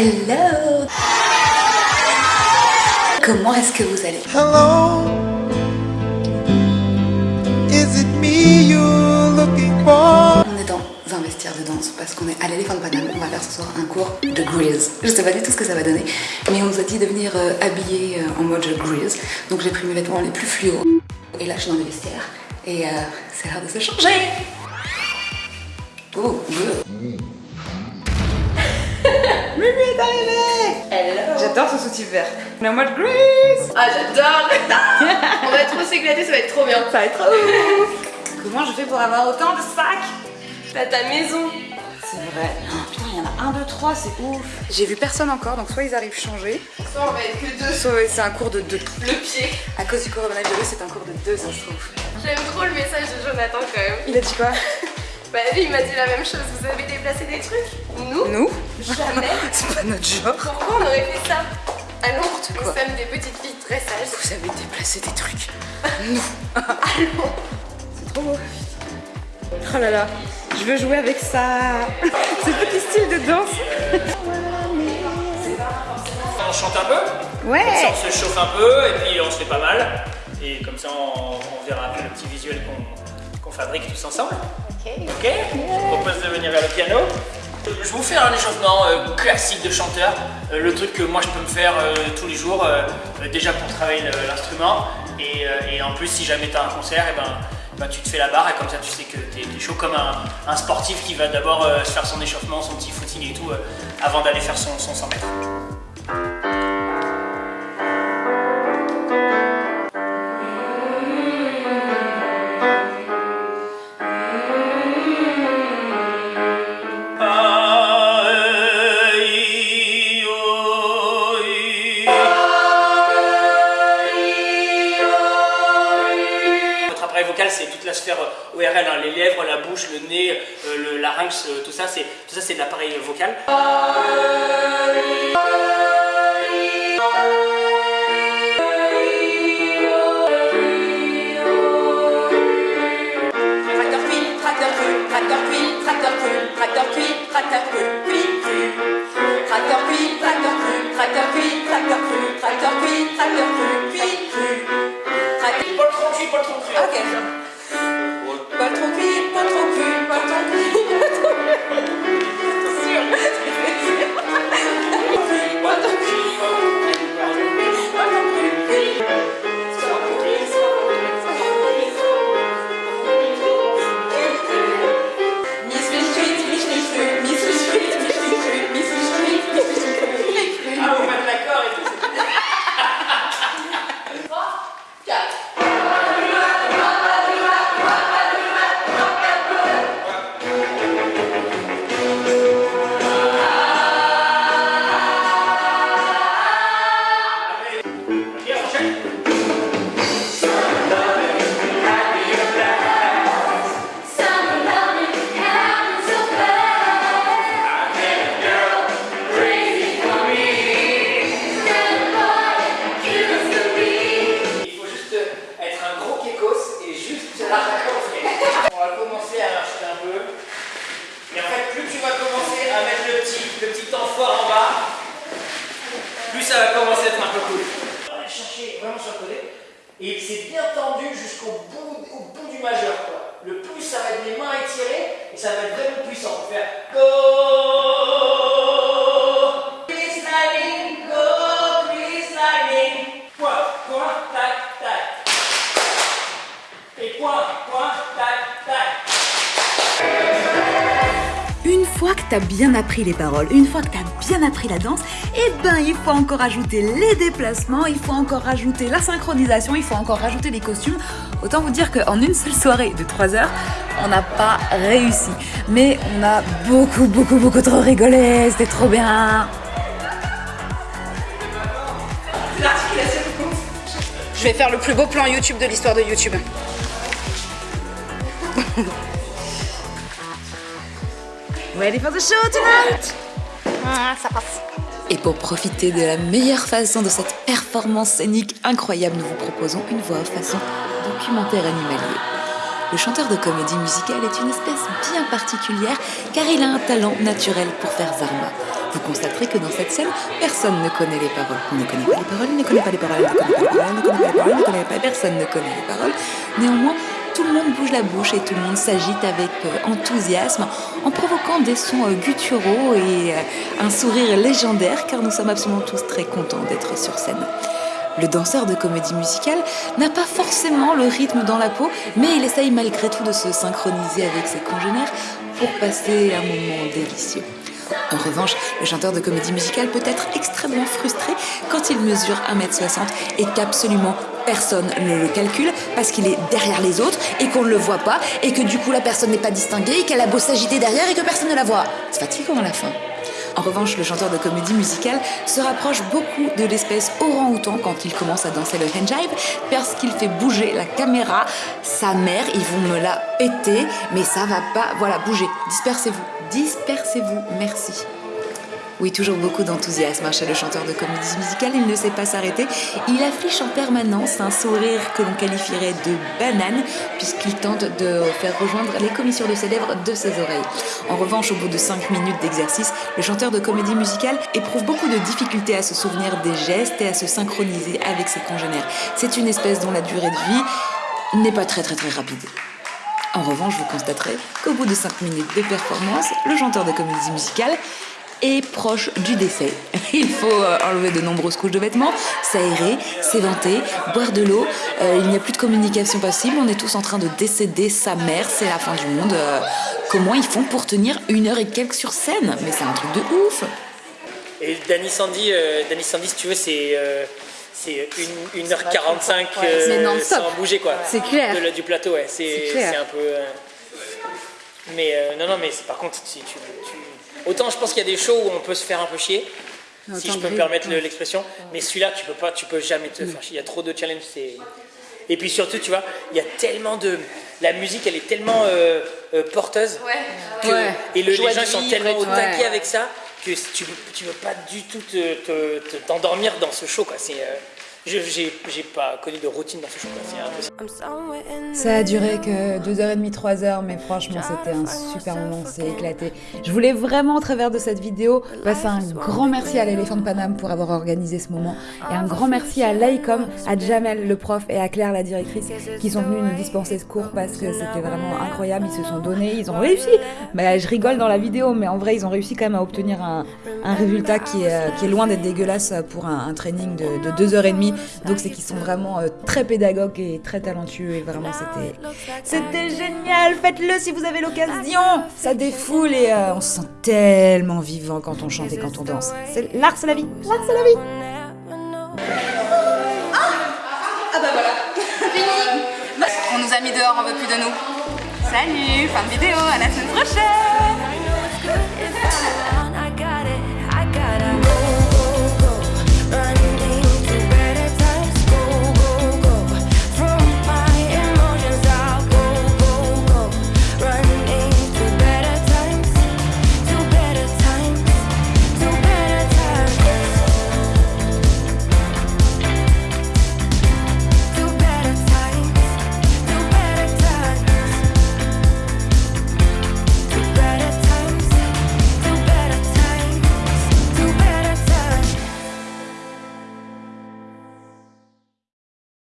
Hello Comment est-ce que vous allez? Hello, is it me you're looking for? On est dans un vestiaire de danse parce qu'on est à l'éléphant de Paname. On va faire ce soir un cours de Grease. Je sais pas du tout ce que ça va donner, mais on nous a dit de venir euh, habillé euh, en mode Grease. Donc j'ai pris mes vêtements les plus fluo. Et là je suis dans le vestiaire et euh, c'est l'heure de se changer. Oh, good. Mimi est arrivée Hello J'adore ce soutif vert. En mode Grease Ah j'adore On va trop s'éclater, ça va être trop bien. Ça va être trop ouf Comment je fais pour avoir autant de sacs? T'as ta maison. C'est vrai. Oh, putain, il y en a un, deux, trois, c'est ouf. J'ai vu personne encore, donc soit ils arrivent changer, Soit on va être que deux. soit c'est un cours de deux. Le pied. À cause du coronavirus, c'est un cours de deux, ça se trouve. J'aime trop le message de Jonathan quand même. Il a dit quoi? Bah lui il m'a dit la même chose. Vous avez déplacé des trucs Nous Nous Jamais. C'est pas notre genre. Pourquoi on aurait fait ça À Londres, nous Quoi sommes des petites filles très sages. Vous avez déplacé des trucs. Nous. Allons. C'est trop beau. Oh là là, je veux jouer avec ça. Ce petit style de danse. On chante un peu, comme ça Ouais. on se chauffe un peu et puis on se fait pas mal. Et comme ça on, on verra un peu le petit visuel qu'on qu'on fabrique tous ensemble. Ok. Je vous propose de venir vers le piano. Je vous fais un échauffement euh, classique de chanteur, euh, le truc que moi je peux me faire euh, tous les jours, déjà pour travailler le- l'instrument, et, en plus si jamais tu as un concert, et ben, ben, tu te fais la barre et comme ça tu sais que tu es, chaud comme un, sportif qui va d'abord se faire son échauffement, son petit footing et tout, avant d'aller faire son, son 100 mètres. C'est toute la sphère euh, ORL, hein, les lèvres, la bouche, le nez, euh, le larynx, euh, tout ça, c'est tout ça, c'est de l'appareil vocal. Pas sur le côté. Et c'est bien tendu jusqu'au bout, au bout du majeur. Quoi. Le plus, ça va être les mains étirées et ça va être vraiment puissant. Pour faire go. Go, Lightning. Point, point, tac, tac. Et point, point, tac, tac. Une fois que t'as bien appris les paroles, une fois que t'as bien appris la danse, eh ben il faut encore ajouter les déplacements, il faut encore rajouter la synchronisation, il faut encore rajouter les costumes. Autant vous dire qu'en une seule soirée de 3 heures, on n'a pas réussi. Mais on a beaucoup, beaucoup, beaucoup trop rigolé, c'était trop bien. Je vais faire le plus beau plan YouTube de l'histoire de YouTube. Ready for the show tonight? Passe. Et pour profiter de la meilleure façon de cette performance scénique incroyable, nous vous proposons une voix façon documentaire animalier. Le chanteur de comédie musicale est une espèce bien particulière car il a un talent naturel pour faire Zarma. vous constaterez que dans cette scène, personne ne connaît les paroles. Ne connaît pas les paroles, ne connaît pas les paroles, ne connaît pas les paroles, ne connaît pas les paroles, personne ne connaît les paroles. Néanmoins, tout le monde bouge la bouche et tout le monde s'agite avec euh, enthousiasme en provoquant des sons euh, gutturaux et euh, un sourire légendaire car nous sommes absolument tous très contents d'être sur scène. Le danseur de comédie musicale n'a pas forcément le rythme dans la peau, mais il essaye malgré tout de se synchroniser avec ses congénères pour passer un moment délicieux. En revanche, le chanteur de comédie musicale peut être extrêmement frustré quand il mesure 1m60 et qu'absolument personne ne le calcule parce qu'il est derrière les autres et qu'on ne le voit pas et que du coup la personne n'est pas distinguée et qu'elle a beau s'agiter derrière et que personne ne la voit. C'est fatigant à la fin. En revanche, le chanteur de comédie musicale se rapproche beaucoup de l'espèce orang-outan quand il commence à danser le handjive parce qu'il fait bouger la caméra. Sa mère, ils vont me la péter, mais ça va pas. Voilà, bougez, dispersez-vous, dispersez-vous, merci. Oui, toujours beaucoup d'enthousiasme hein, chez le chanteur de comédie musicale, il ne sait pas s'arrêter. Il affiche en permanence un sourire que l'on qualifierait de banane, puisqu'il tente de faire rejoindre les commissures de ses lèvres de ses oreilles. En revanche, au bout de 5 minutes d'exercice, le chanteur de comédie musicale éprouve beaucoup de difficultés à se souvenir des gestes et à se synchroniser avec ses congénères. C'est une espèce dont la durée de vie n'est pas très très très rapide. En revanche, vous constaterez qu'au bout de 5 minutes de performance, le chanteur de comédie musicale est proche du décès. Il faut euh, enlever de nombreuses couches de vêtements, s'aérer, s'éventer, boire de l'eau. Euh, il n'y a plus de communication possible. On est tous en train de décéder sa mère. C'est la fin du monde. Euh, comment ils font pour tenir une heure et quelques sur scène? Mais c'est un truc de ouf. Et Danny Sandy, euh, Danny Sandy, si tu veux, c'est euh, c'est une, 1h45 c'est non-stop. sans bouger quoi. C'est clair. De du plateau, ouais. C'est un peu. euh, Mais euh, non, non, mais c'est- par contre, si tu, tu- autant je pense qu'il y a des shows où on peut se faire un peu chier, si je peux me permettre le- l'expression. Mais celui-là, tu peux pas, tu peux jamais te faire chier. Il y a trop de challenges. Et puis surtout, tu vois, il y a tellement de. La musique, elle est tellement euh, euh, porteuse. que- Ouais. Et le- les gens sont vivre tellement au taquet Ouais. avec ça que tu veux, tu veux pas du tout te- te- te- t'endormir dans ce show. Quoi. C'est, euh, j'ai, pas connu de routine dans ce impossible. Ça a duré que 2h30, 3h, mais franchement, c'était un super moment, c'est éclaté. Je voulais vraiment, au travers de cette vidéo, passer un grand merci à l'éléphant de Paname pour avoir organisé ce moment, et un grand merci à l'ICOM, à Jamel, le prof, et à Claire, la directrice, qui sont venus nous dispenser ce cours parce que c'était vraiment incroyable. Ils se sont donnés, ils ont réussi. Bah, je rigole dans la vidéo, mais en vrai, ils ont réussi quand même à obtenir un, un résultat qui est, euh, qui est loin d'être dégueulasse pour un, un training de, de 2h30. Donc, c'est qu'ils sont vraiment euh, très pédagogues et très talentueux, et vraiment, c'était c'était génial, faites-le si vous avez l'occasion. Ça défoule et euh, on se sent tellement vivant quand on chante et quand on danse. L'art, c'est la vie. L'art, c'est la vie. Ah bah voilà, On nous a mis dehors, on veut plus de nous. Salut, fin de vidéo, à la semaine prochaine